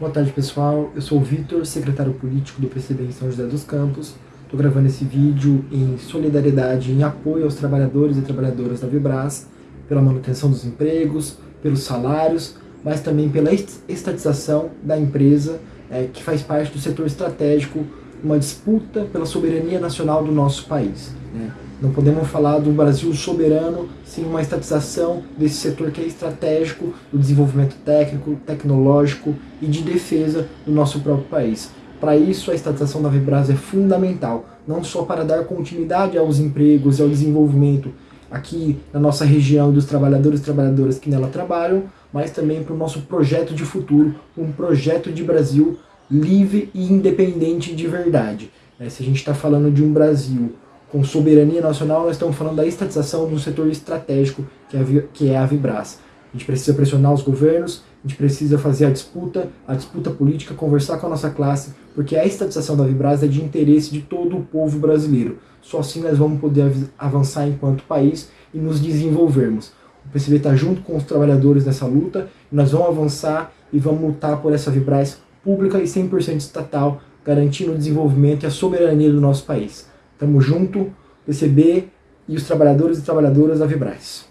Boa tarde pessoal, eu sou o Vitor, secretário político do PCB em São José dos Campos. Estou gravando esse vídeo em solidariedade, em apoio aos trabalhadores e trabalhadoras da Vibras, pela manutenção dos empregos, pelos salários, mas também pela estatização da empresa é, que faz parte do setor estratégico, uma disputa pela soberania nacional do nosso país. Né? Não podemos falar do Brasil soberano sem uma estatização desse setor que é estratégico do desenvolvimento técnico, tecnológico e de defesa do nosso próprio país. Para isso, a estatização da Vibras é fundamental, não só para dar continuidade aos empregos e ao desenvolvimento aqui na nossa região dos trabalhadores e trabalhadoras que nela trabalham, mas também para o nosso projeto de futuro, um projeto de Brasil livre e independente de verdade. É, se a gente está falando de um Brasil com soberania nacional, nós estamos falando da estatização de um setor estratégico, que é, a, que é a Vibras. A gente precisa pressionar os governos, a gente precisa fazer a disputa, a disputa política, conversar com a nossa classe, porque a estatização da Vibras é de interesse de todo o povo brasileiro. Só assim nós vamos poder avançar enquanto país e nos desenvolvermos. O PCB está junto com os trabalhadores nessa luta, nós vamos avançar e vamos lutar por essa Vibras pública e 100% estatal, garantindo o desenvolvimento e a soberania do nosso país. Tamo junto, PCB e os trabalhadores e trabalhadoras da Vibras.